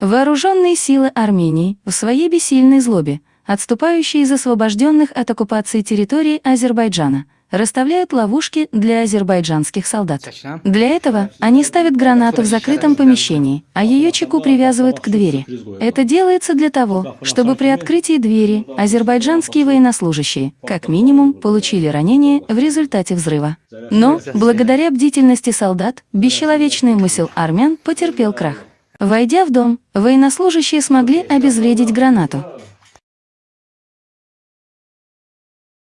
Вооруженные силы Армении в своей бессильной злобе, отступающие из освобожденных от оккупации территорий Азербайджана, расставляют ловушки для азербайджанских солдат. Для этого они ставят гранату в закрытом помещении, а ее чеку привязывают к двери. Это делается для того, чтобы при открытии двери азербайджанские военнослужащие, как минимум, получили ранение в результате взрыва. Но, благодаря бдительности солдат, бесчеловечный мысль армян потерпел крах. Войдя в дом, военнослужащие смогли обезвредить гранату.